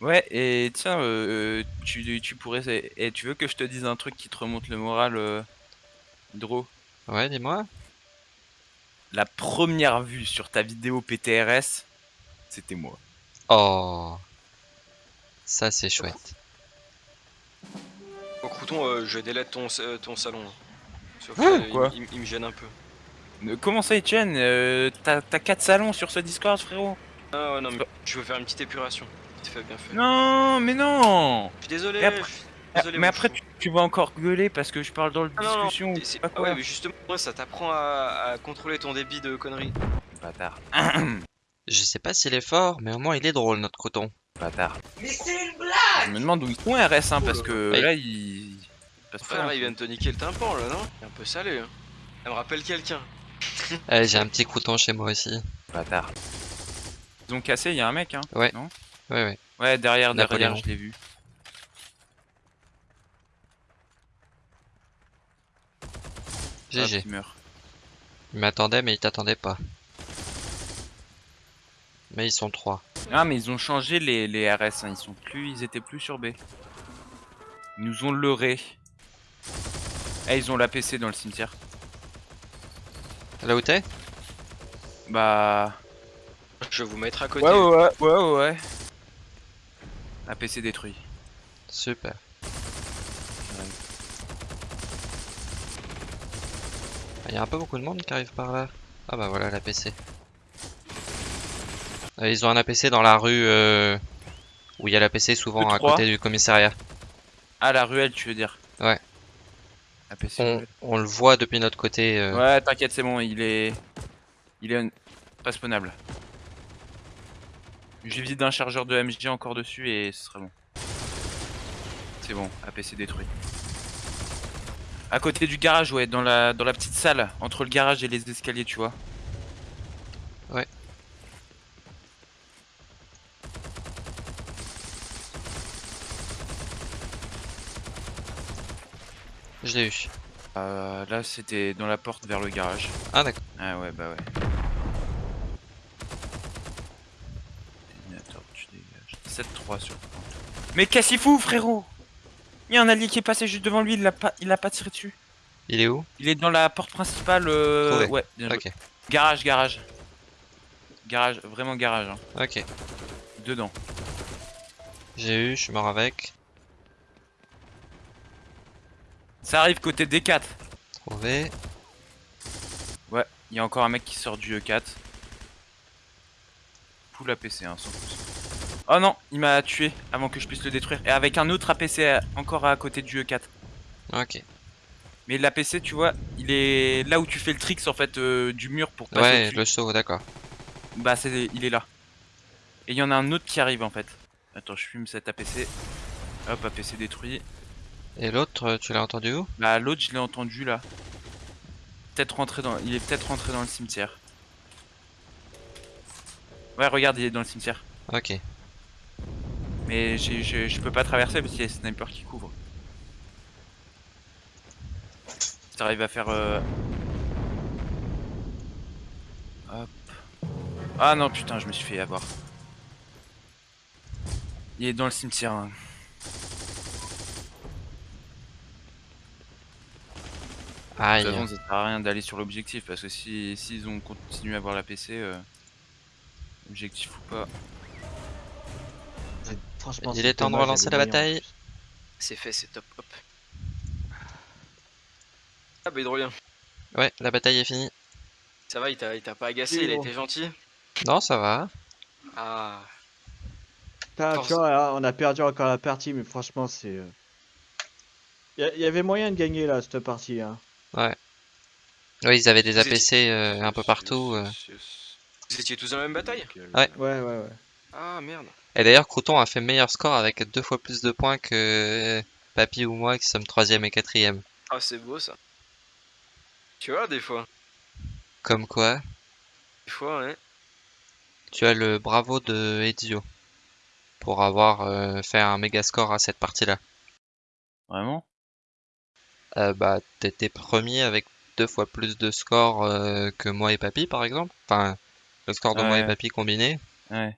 Ouais, et tiens, euh, euh, tu, tu pourrais. Et tu veux que je te dise un truc qui te remonte le moral, euh, Dro? Ouais, dis-moi. La première vue sur ta vidéo PTRS, c'était moi. Oh. Ça, c'est chouette. Bon, Crouton, euh, je délète ton, euh, ton salon. Sauf Hein, que, quoi? il, il- il me gêne un peu. Euh, Comment ça, Etienne Euh, T'as t'as 4 salons sur ce Discord, frérot? Ah ouais, non, mais je veux faire une petite épuration. Vite fait, bien fait. Non, mais non Je suis désolé. Et après- je suis désolé, Mais après, tu, tu vas encore gueuler parce que je parle dans le Ah non, non, discussion. ah quoi. ouais, mais justement, moi, ça t'apprend à, à contrôler ton débit de conneries. Bâtard. Je sais pas s'il est fort, mais au moins il est drôle, notre coton. Bâtard. Mais c'est une blague Je me demande où ils sont RS, hein, parce que Ouais. là, ils... ils passent pas Frère, là, il vient de te niquer le tympan, là, non? Il est un peu salé, hein. Elle me rappelle quelqu'un. Allez, j'ai un petit crouton chez moi aussi. Bâtard. Ils ont cassé, il y a un mec, hein Ouais. Non? Ouais, ouais. Ouais, derrière, derrière, Napoléon. je l'ai vu. GG. Il m'attendait, mais il t'attendait pas. Mais ils sont trois. Ah, mais ils ont changé les, les RS, hein. ils sont plus, ils étaient plus sur B. Ils nous ont leurré. Eh, ils ont la PC dans le cimetière. Là où t'es? Bah... Je vais vous mettre à côté. Ouais, ouais, ouais, ouais, ouais, La PC détruit. Super. Il y a un peu beaucoup de monde qui arrive par là. Ah bah voilà la PC. Euh, Ils ont un APC dans la rue euh, où il y a l'APC souvent à côté du commissariat. Ah, la ruelle, tu veux dire Ouais. On le voit depuis notre côté. euh, Ouais, t'inquiète, c'est bon, il est... Il est un- pas spawnable. J'ai vide un chargeur de MG encore dessus et ce sera bon. C'est bon, APC détruit. À côté du garage, ouais, dans la, dans la petite salle, entre le garage et les escaliers, tu vois. Ouais. Je l'ai eu. Euh, là, c'était dans la porte vers le garage. Ah d'accord. Ah ouais, bah ouais. Tu dégages. 7-3 sur point. Mais qu'est-ce qu'il fout, frérot? Il y a un allié qui est passé juste devant lui, il l'a pas, il a pas tiré dessus. Il est où? Il est dans la porte principale. euh, Trouvé. Ouais, bien. Garage, garage. Garage, vraiment garage. Hein. Ok. Dedans. J'ai eu, je suis mort avec. Ça arrive côté D4. Trouvé. Ouais, il y a encore un mec qui sort du E4. Poule APC, hein, 100%. Oh non, il m'a tué avant que je puisse le détruire. Et avec un autre APC encore à côté du E4. Ok. Mais l'APC, tu vois, il est là où tu fais le tricks en fait euh, du mur pour passer Ouais, au-dessus. le saut, d'accord. Bah, c'est, il est là. Et il y en a un autre qui arrive en fait. Attends, je fume cet APC. Hop, APC détruit. Et l'autre, euh, tu l'as entendu où? Bah, l'autre, je l'ai entendu là. Peut-être rentré dans. Il est peut-être rentré dans le cimetière. Ouais, regarde, il est dans le cimetière. Ok. Mais je peux pas traverser parce qu'il y a les snipers qui couvrent. Si t'arrives à faire. euh, Hop. Ah non, putain, je me suis fait avoir. Il est dans le cimetière. hein. De Aïe. toute façon, ça sert à rien d'aller sur l'objectif parce que si s'ils ont continué à avoir la PC, euh, objectif ou pas. Franchement, Il est temps de relancer la bataille. C'est fait, c'est top. Hop. Ah bah hydrolien. Ouais, la bataille est finie. Ça va, il t'a il t'a pas agacé, Oui, il a bon. été gentil Non, ça va. Ah. Putain, tu vois, on a perdu encore la partie, mais franchement, c'est. euh, Il y, a- y avait moyen de gagner là, cette partie. Hein. Oui, ils avaient des APC euh, un peu partout. euh. Vous étiez tous dans la même bataille? Ouais. Ouais, ouais, ouais. Ah merde. Et d'ailleurs, Crouton a fait meilleur score avec deux fois plus de points que Papy ou moi qui sommes troisième et quatrième. Ah c'est beau ça. Tu vois, des fois. Comme quoi, Des fois, hein. tu as le bravo de Ezio pour avoir euh, fait un méga score à cette partie-là. Vraiment? Euh, bah, t'étais premier avec deux fois plus de score euh, que moi et Papy, par exemple. Enfin, le score de moi et Ouais. Papy combiné. Ouais.